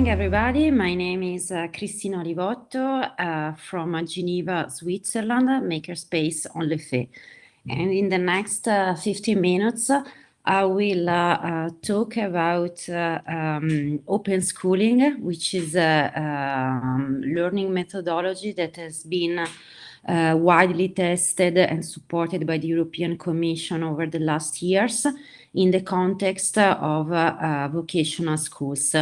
morning, everybody. My name is uh, Cristina Olivotto uh, from uh, Geneva, Switzerland, Makerspace Onl'Fait. And in the next uh, 15 minutes, I will uh, uh, talk about um, open schooling, which is a um, learning methodology that has been widely tested and supported by the European Commission over the last years in the context of vocational schools.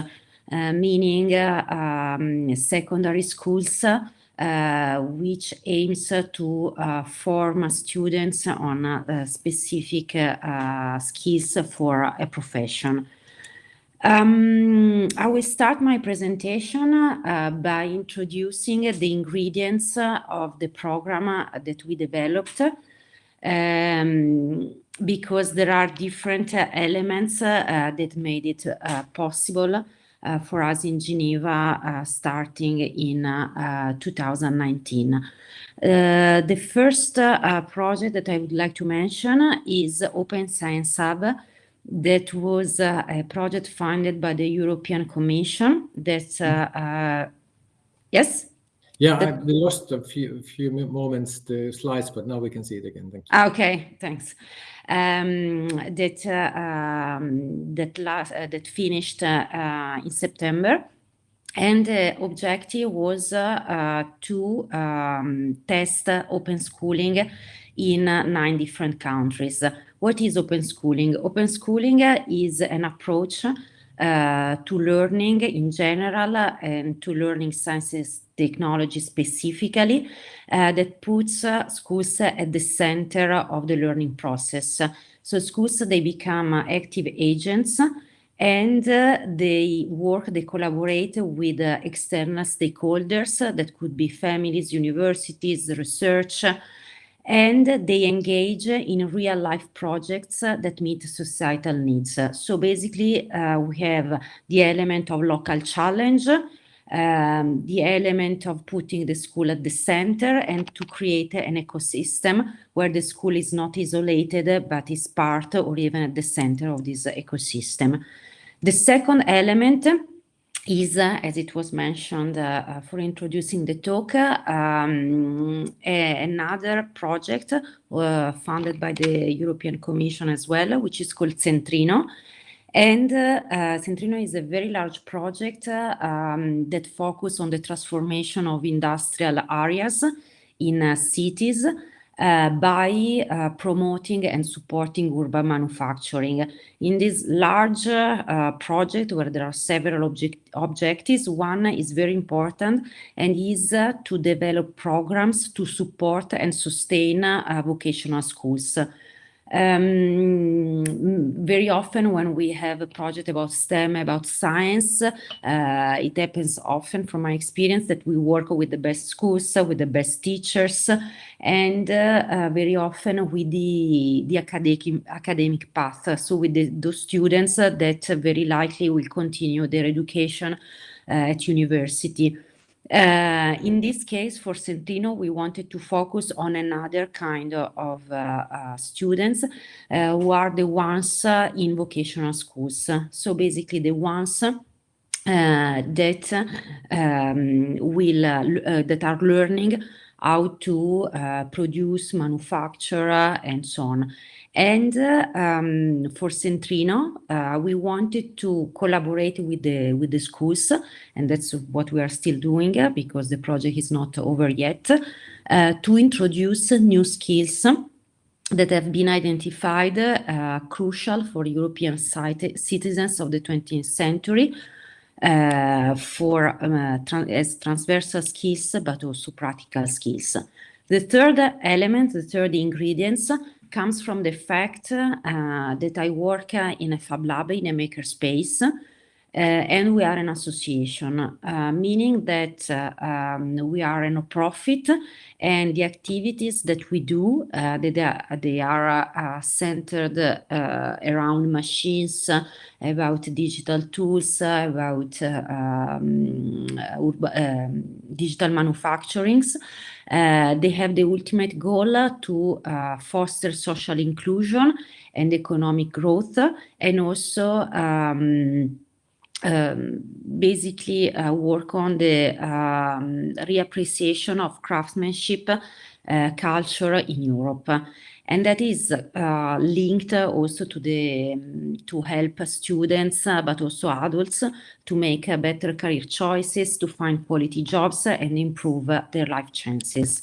Uh, meaning uh, um, secondary schools uh, which aims to form students on specific skills for a profession. Um, I will start my presentation uh, by introducing the ingredients of the program that we developed um, because there are different elements uh, that made it uh, possible uh, for us in Geneva uh, starting in uh, 2019. the first project that I would like to mention is Open Science Hub that was uh, a project funded by the European Commission. That's uh, uh, yes. Yeah, I, we lost a few few moments the slides, but now we can see it again. Thank you. Okay, thanks um, that uh, um, that last uh, that finished uh, in September. And the objective was to um, test open schooling in nine different countries. What is open schooling? Open schooling is an approach uh, to learning in general and to learning sciences technology specifically uh, that puts uh, schools at the center of the learning process. So schools, they become active agents and uh, they work, they collaborate with uh, external stakeholders that could be families, universities, research, and they engage in real life projects that meet societal needs. So basically, uh, we have the element of local challenge, um, the element of putting the school at the center and to create an ecosystem where the school is not isolated, but is part or even at the center of this ecosystem. The second element is, uh, as it was mentioned uh, uh, for introducing the talk, um, another project uh, funded by the European Commission as well, which is called Centrinno. And uh, Centrinno is a very large project um, that focuses on the transformation of industrial areas in cities uh, by uh, promoting and supporting urban manufacturing. In this large uh, project where there are several object objectives, one is very important and is uh, to develop programs to support and sustain uh, vocational schools. Um, very often when we have a project about STEM, about science, uh, it happens often from my experience that we work with the best schools, with the best teachers, and uh, uh, very often with the, the academic, academic path. So with the, those students that very likely will continue their education uh, at university. Uh, in this case, for Centrinno, we wanted to focus on another kind of uh, uh, students uh, who are the ones uh, in vocational schools. So basically the ones uh, that um, will that are learning how to produce, manufacture, and so on. And um, for Centrinno, uh, we wanted to collaborate with the with the schools, and that's what we are still doing uh, because the project is not over yet, uh, to introduce new skills that have been identified uh, crucial for European citizens of the 20th century uh, for um, tra as transversal skills, but also practical skills. The third element, the third ingredients comes from the fact uh, that I work uh, in a Fab Lab, in a makerspace, uh, and we are an association, uh, meaning that uh, um, we are a no-profit and the activities that we do, uh, they, are, they are centered around machines, about digital tools, about um, um, digital manufacturings. Uh, they have the ultimate goal to uh, foster social inclusion and economic growth and also um, um, basically uh, work on the um, reappreciation of craftsmanship uh, culture in Europe. And that is uh, linked also to the to help students, uh, but also adults, to make uh, better career choices, to find quality jobs, and improve their life chances.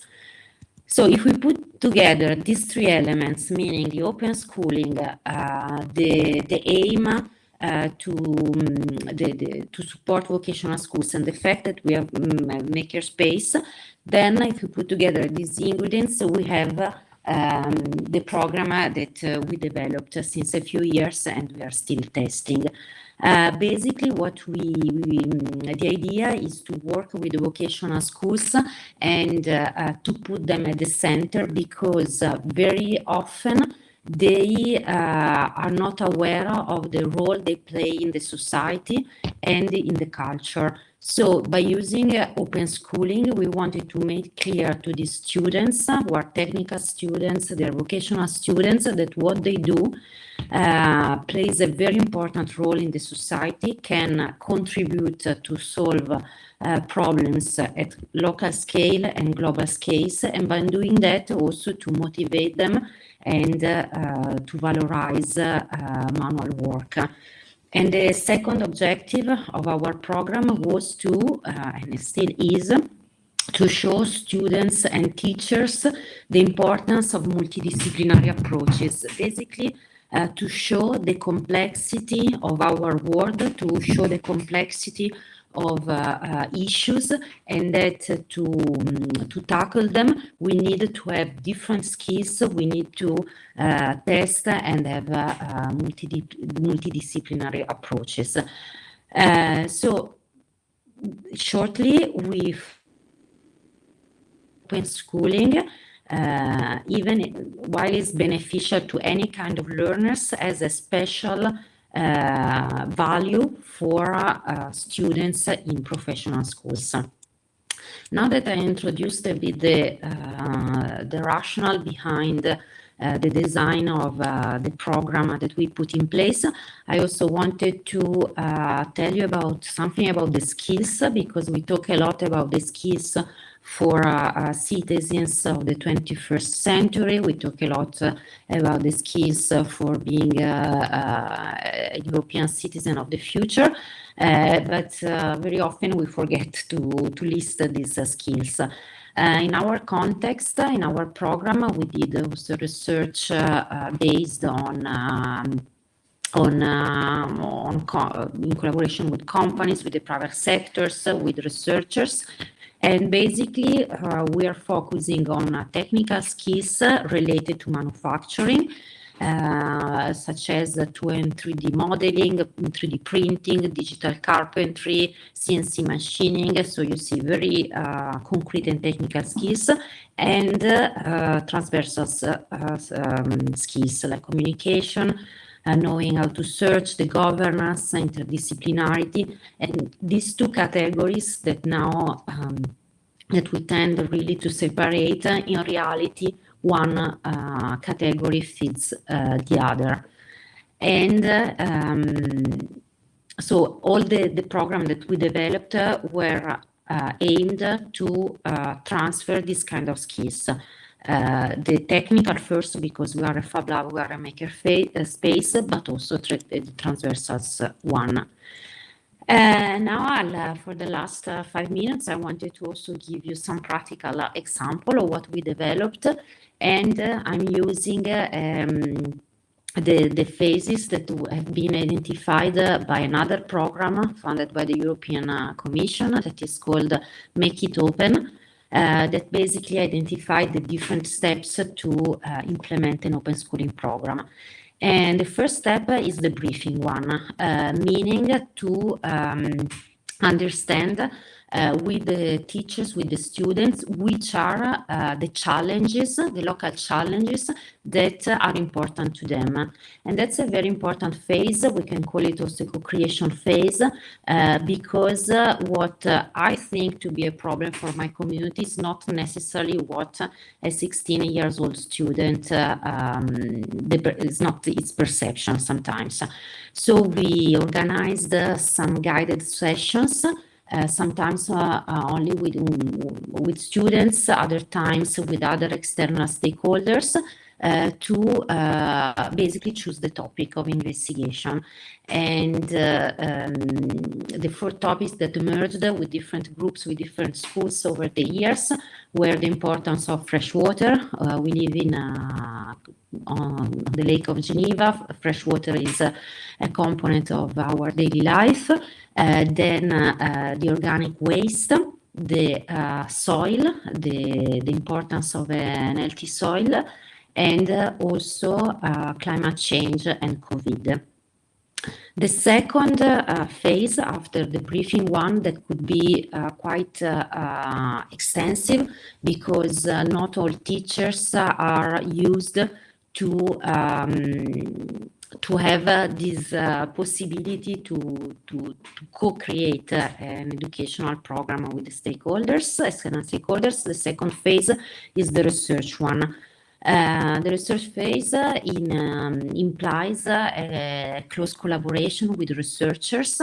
So if we put together these three elements, meaning the open schooling, uh, the, the aim uh, to, um, the, the, to support vocational schools and the fact that we have um, makerspace, then if we put together these ingredients, we have um, the program that uh, we developed since a few years and we are still testing. Uh, basically, what we, we, the idea is to work with vocational schools and uh, to put them at the center because very often they uh, are not aware of the role they play in the society and in the culture. So by using uh, open schooling, we wanted to make clear to the students uh, who are technical students, their vocational students, that what they do uh, plays a very important role in the society, can contribute to solve uh, problems at local scale and global scales, and by doing that also to motivate them and uh, to valorize uh, manual work. And the second objective of our program was to, uh, and still is, to show students and teachers the importance of multidisciplinary approaches. Basically, uh, to show the complexity of our world, to show the complexity of uh, uh, issues and that to, um, to tackle them, we need to have different skills. We need to uh, test and have multi multidisciplinary approaches. so shortly, we when schooling, uh, even while it's beneficial to any kind of learners as a special uh, value for uh, students in professional schools. Now that I introduced a bit the, uh, the rationale behind uh, the design of uh, the program that we put in place. I also wanted to uh, tell you about something about the skills because we talk a lot about the skills for uh, uh, citizens of the 21st century. We talk a lot uh, about the skills for being a European citizen of the future. Uh, but uh, very often we forget to, to list these uh, skills. in our context, in our program, we did also research based on um, on, on co in collaboration with companies, with the private sectors, with researchers, and basically, uh, we are focusing on uh, technical skills related to manufacturing, uh, such as 2 and 3D modeling, 3D printing, digital carpentry, CNC machining. So you see very uh, concrete and technical skills and uh, transversal uh, um, skills like communication, knowing how to search, the governance, interdisciplinarity, and these two categories that now um, that we tend really to separate, in reality, one uh, category feeds uh, the other. And um, so all the, the program that we developed uh, were uh, aimed to uh, transfer this kind of skills. Uh, the technical first because we are a fab lab, we are a maker space, but also the transversals one. Uh, now, I'll, uh, for the last uh, five minutes, I wanted to also give you some practical uh, example of what we developed. And uh, I'm using um, the, the phases that have been identified by another program funded by the European Commission that is called Make It Open. Uh, that basically identified the different steps to uh, implement an open schooling program. And the first step is the briefing one, uh, meaning to um, understand uh, with the teachers, with the students, which are uh, the challenges, the local challenges that are important to them. And that's a very important phase. We can call it also co-creation phase uh, because uh, what uh, I think to be a problem for my community is not necessarily what a 16 years old student uh, um, is not its perception sometimes. So we organized some guided sessions uh, sometimes uh, uh, only with, with students, other times with other external stakeholders, uh, to uh, basically choose the topic of investigation. And uh, um, the four topics that emerged with different groups, with different schools over the years, were the importance of fresh water. we live in on the Lake of Geneva. Fresh water is a, a component of our daily life. then the organic waste, the uh, soil, the, the importance of an healthy soil, and also uh, climate change and COVID. The second uh, phase after the briefing one that could be uh, quite uh, uh extensive because uh, not all teachers are used to um, to have this possibility to, to, to co-create an educational program with the stakeholders, external stakeholders. The second phase is the research one. Uh, the research phase in, um, implies a close collaboration with researchers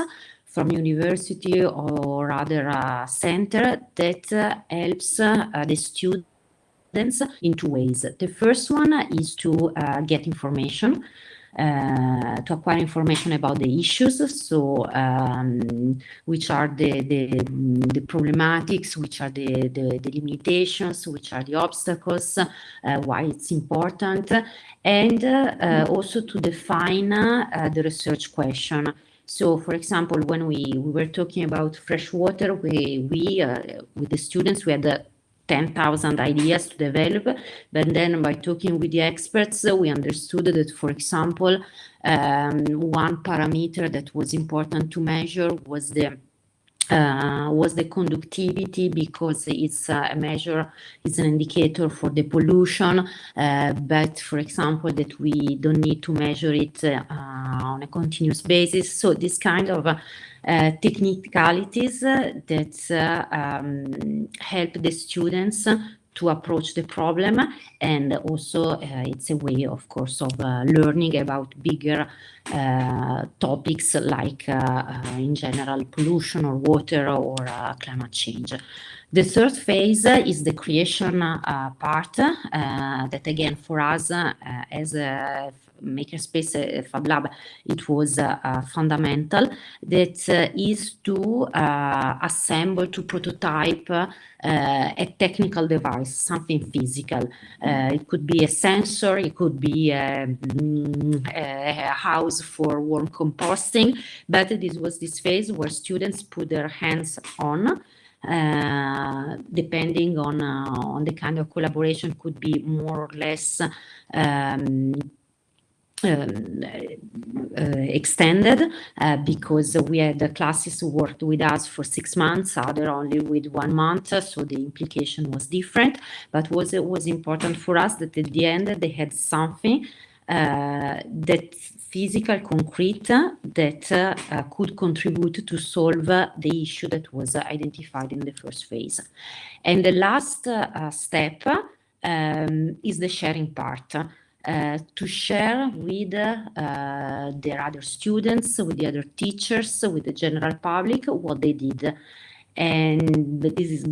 from university or other uh, center that uh, helps uh, the students in two ways. The first one is to uh, get information uh, to acquire information about the issues, so um, which are the, the, the, problematics, which are the, the, the, limitations, which are the obstacles, uh, why it's important, and uh, also to define uh, the research question. So, for example, when we, we were talking about fresh water, we, we uh, with the students, we had 10,000 ideas to develop. But then by talking with the experts, we understood that, for example, um, one parameter that was important to measure was the uh, was the conductivity because it's a measure, it's an indicator for the pollution, uh, but for example, that we don't need to measure it uh, on a continuous basis. So this kind of uh, technicalities that uh, um, help the students to approach the problem and also uh, it's a way of course of uh, learning about bigger uh, topics like in general pollution or water or climate change. The third phase is the creation part that again for us as a makerspace uh, fab lab. It was uh, uh, fundamental that is to assemble to prototype a technical device something physical. It could be a sensor it could be a, mm, a house for warm composting but this was this phase where students put their hands on uh, depending on uh, on the kind of collaboration could be more or less um, um, uh, extended uh, because we had the classes who worked with us for six months, other only with one month, so the implication was different. But was it was important for us that at the end they had something uh, that physical, concrete, that uh, could contribute to solve the issue that was identified in the first phase. And the last uh, step um, is the sharing part. Uh, to share with uh, their other students, with the other teachers, with the general public, what they did. And this is,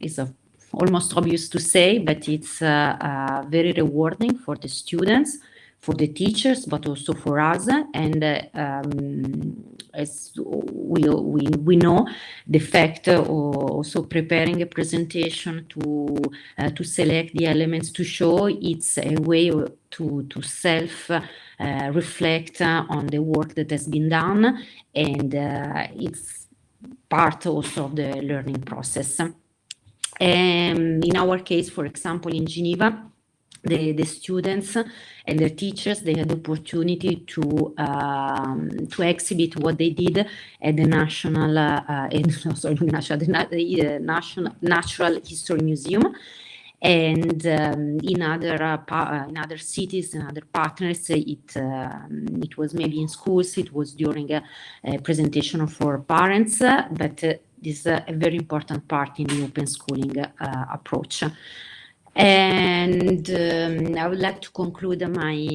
is a, almost obvious to say, but it's uh, very rewarding for the students for the teachers, but also for us. And uh, um, as we, we, we know, the fact of also preparing a presentation to, uh, to select the elements to show, it's a way to, to self uh, reflect on the work that has been done. And uh, it's part also of the learning process. Um, in our case, for example, in Geneva, the, the students and their teachers they had the opportunity to um, to exhibit what they did at the national uh, sorry national the uh, national natural history museum. And um, in other uh, uh, in other cities and other partners it um, it was maybe in schools it was during a, a presentation for parents but this is a very important part in the open schooling approach and um, I would like to conclude my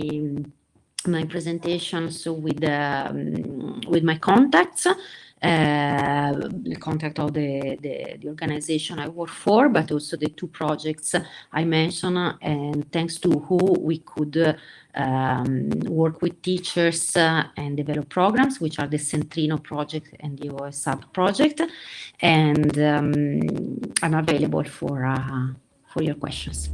my presentation so with um, with my contacts, uh, the contact of the, the, the organization I work for, but also the two projects I mentioned, and thanks to who we could um, work with teachers uh, and develop programs, which are the Centrinno project and the OSHub project, and um, I'm available for. For your questions.